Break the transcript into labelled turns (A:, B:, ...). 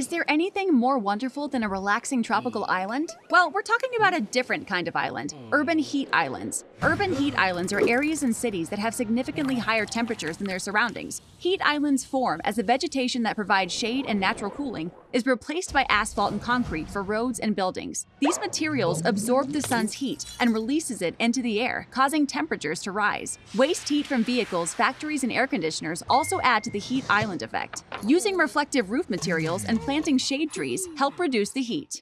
A: Is there anything more wonderful than a relaxing tropical hmm. island? Well, we're talking about a different kind of island hmm. urban heat islands. Urban heat islands are areas in cities that have significantly higher temperatures than their surroundings. Heat islands form as the vegetation that provides shade and natural cooling is replaced by asphalt and concrete for roads and buildings. These materials absorb the sun's heat and releases it into the air, causing temperatures to rise. Waste heat from vehicles, factories, and air conditioners also add to the heat island effect. Using reflective roof materials and planting shade trees help reduce the heat.